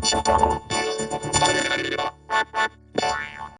ちゃったの